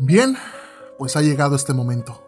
Bien, pues ha llegado este momento.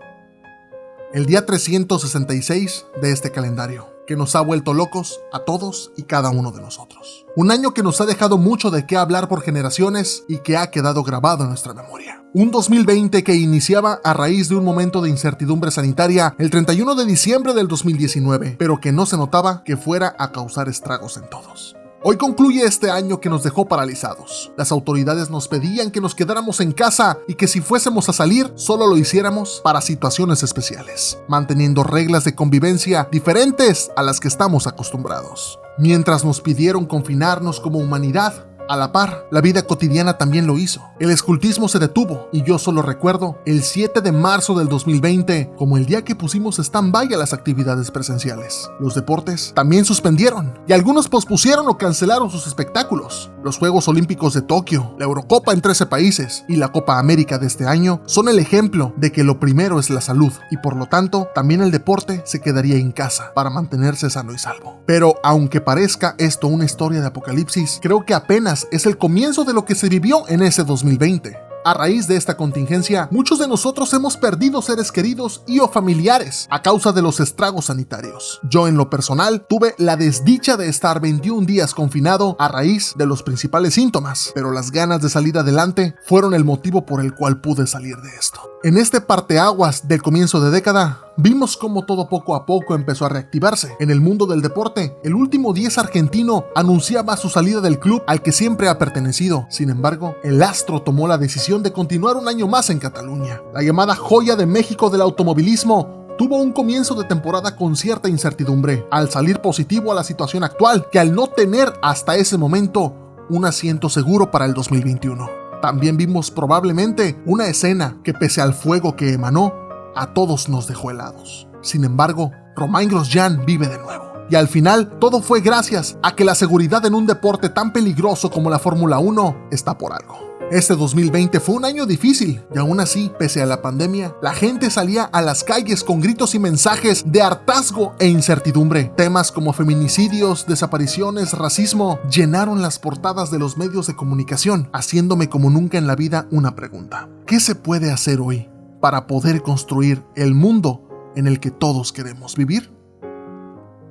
El día 366 de este calendario, que nos ha vuelto locos a todos y cada uno de nosotros. Un año que nos ha dejado mucho de qué hablar por generaciones y que ha quedado grabado en nuestra memoria. Un 2020 que iniciaba a raíz de un momento de incertidumbre sanitaria el 31 de diciembre del 2019, pero que no se notaba que fuera a causar estragos en todos. Hoy concluye este año que nos dejó paralizados. Las autoridades nos pedían que nos quedáramos en casa y que si fuésemos a salir, solo lo hiciéramos para situaciones especiales, manteniendo reglas de convivencia diferentes a las que estamos acostumbrados. Mientras nos pidieron confinarnos como humanidad, a la par, la vida cotidiana también lo hizo. El escultismo se detuvo y yo solo recuerdo el 7 de marzo del 2020 como el día que pusimos stand-by a las actividades presenciales. Los deportes también suspendieron y algunos pospusieron o cancelaron sus espectáculos. Los Juegos Olímpicos de Tokio, la Eurocopa en 13 países y la Copa América de este año son el ejemplo de que lo primero es la salud y por lo tanto también el deporte se quedaría en casa para mantenerse sano y salvo. Pero aunque parezca esto una historia de apocalipsis, creo que apenas es el comienzo de lo que se vivió en ese 2020. A raíz de esta contingencia, muchos de nosotros hemos perdido seres queridos y o familiares a causa de los estragos sanitarios. Yo en lo personal tuve la desdicha de estar 21 días confinado a raíz de los principales síntomas, pero las ganas de salir adelante fueron el motivo por el cual pude salir de esto. En este parteaguas del comienzo de década, vimos cómo todo poco a poco empezó a reactivarse. En el mundo del deporte, el último 10 argentino anunciaba su salida del club al que siempre ha pertenecido. Sin embargo, el astro tomó la decisión de continuar un año más en Cataluña. La llamada joya de México del automovilismo tuvo un comienzo de temporada con cierta incertidumbre, al salir positivo a la situación actual, que al no tener hasta ese momento un asiento seguro para el 2021. También vimos probablemente una escena que pese al fuego que emanó, a todos nos dejó helados. Sin embargo, Romain Grosjean vive de nuevo. Y al final, todo fue gracias a que la seguridad en un deporte tan peligroso como la Fórmula 1 está por algo. Este 2020 fue un año difícil y aún así, pese a la pandemia, la gente salía a las calles con gritos y mensajes de hartazgo e incertidumbre. Temas como feminicidios, desapariciones, racismo llenaron las portadas de los medios de comunicación, haciéndome como nunca en la vida una pregunta. ¿Qué se puede hacer hoy para poder construir el mundo en el que todos queremos vivir?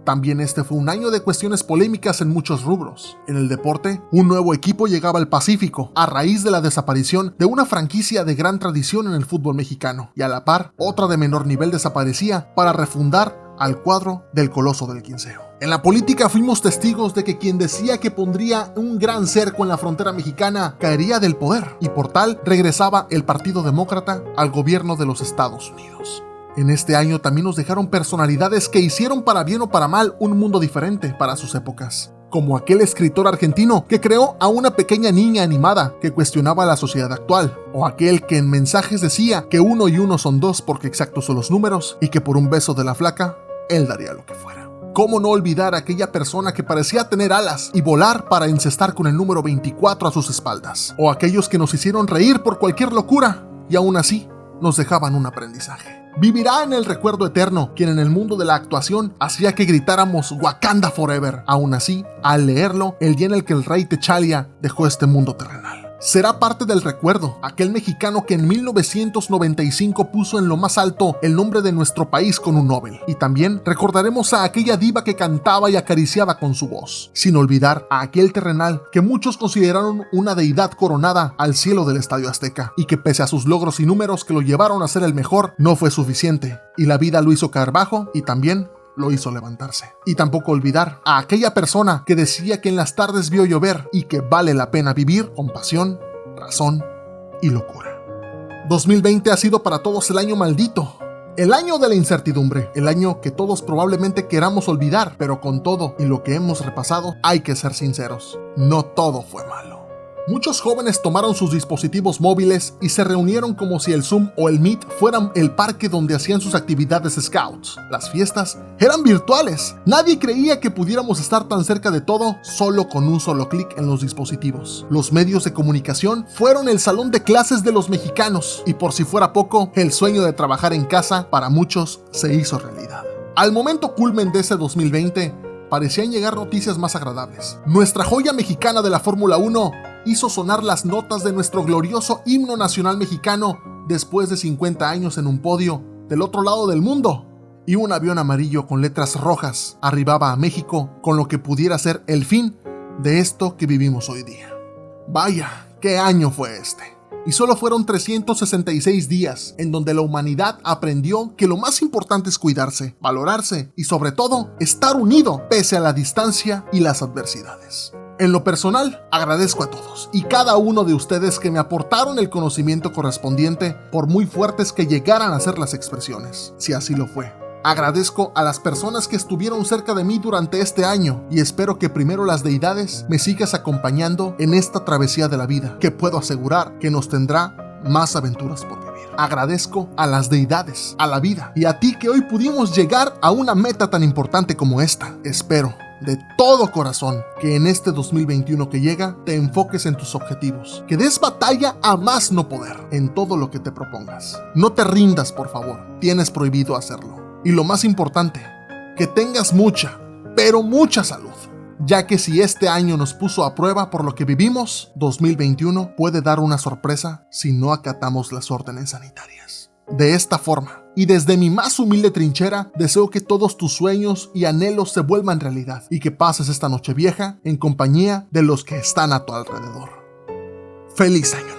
También este fue un año de cuestiones polémicas en muchos rubros. En el deporte, un nuevo equipo llegaba al Pacífico a raíz de la desaparición de una franquicia de gran tradición en el fútbol mexicano, y a la par, otra de menor nivel desaparecía para refundar al cuadro del Coloso del Quinceo. En la política fuimos testigos de que quien decía que pondría un gran cerco en la frontera mexicana caería del poder, y por tal regresaba el Partido Demócrata al gobierno de los Estados Unidos. En este año también nos dejaron personalidades que hicieron para bien o para mal un mundo diferente para sus épocas como aquel escritor argentino que creó a una pequeña niña animada que cuestionaba la sociedad actual, o aquel que en mensajes decía que uno y uno son dos porque exactos son los números y que por un beso de la flaca, él daría lo que fuera. ¿Cómo no olvidar a aquella persona que parecía tener alas y volar para encestar con el número 24 a sus espaldas? O aquellos que nos hicieron reír por cualquier locura y aún así nos dejaban un aprendizaje. Vivirá en el recuerdo eterno quien en el mundo de la actuación hacía que gritáramos Wakanda Forever. Aún así, al leerlo, el día en el que el rey Techalia dejó este mundo terrenal será parte del recuerdo, aquel mexicano que en 1995 puso en lo más alto el nombre de nuestro país con un Nobel. Y también recordaremos a aquella diva que cantaba y acariciaba con su voz, sin olvidar a aquel terrenal que muchos consideraron una deidad coronada al cielo del Estadio Azteca, y que pese a sus logros y números que lo llevaron a ser el mejor, no fue suficiente, y la vida lo hizo caer bajo y también lo hizo levantarse. Y tampoco olvidar a aquella persona que decía que en las tardes vio llover y que vale la pena vivir con pasión, razón y locura. 2020 ha sido para todos el año maldito, el año de la incertidumbre, el año que todos probablemente queramos olvidar, pero con todo y lo que hemos repasado hay que ser sinceros, no todo fue malo. Muchos jóvenes tomaron sus dispositivos móviles y se reunieron como si el Zoom o el Meet fueran el parque donde hacían sus actividades scouts. Las fiestas eran virtuales. Nadie creía que pudiéramos estar tan cerca de todo solo con un solo clic en los dispositivos. Los medios de comunicación fueron el salón de clases de los mexicanos y por si fuera poco, el sueño de trabajar en casa para muchos se hizo realidad. Al momento culmen de ese 2020, parecían llegar noticias más agradables. Nuestra joya mexicana de la Fórmula 1 hizo sonar las notas de nuestro glorioso himno nacional mexicano después de 50 años en un podio del otro lado del mundo. Y un avión amarillo con letras rojas arribaba a México con lo que pudiera ser el fin de esto que vivimos hoy día. Vaya, ¿qué año fue este? y solo fueron 366 días en donde la humanidad aprendió que lo más importante es cuidarse, valorarse y sobre todo estar unido pese a la distancia y las adversidades. En lo personal, agradezco a todos y cada uno de ustedes que me aportaron el conocimiento correspondiente por muy fuertes que llegaran a ser las expresiones, si así lo fue. Agradezco a las personas que estuvieron cerca de mí durante este año y espero que primero las deidades me sigas acompañando en esta travesía de la vida, que puedo asegurar que nos tendrá más aventuras por vivir. Agradezco a las deidades, a la vida y a ti que hoy pudimos llegar a una meta tan importante como esta. Espero de todo corazón que en este 2021 que llega te enfoques en tus objetivos, que des batalla a más no poder en todo lo que te propongas. No te rindas, por favor, tienes prohibido hacerlo. Y lo más importante, que tengas mucha, pero mucha salud, ya que si este año nos puso a prueba por lo que vivimos, 2021 puede dar una sorpresa si no acatamos las órdenes sanitarias. De esta forma, y desde mi más humilde trinchera, deseo que todos tus sueños y anhelos se vuelvan realidad y que pases esta noche vieja en compañía de los que están a tu alrededor. ¡Feliz año!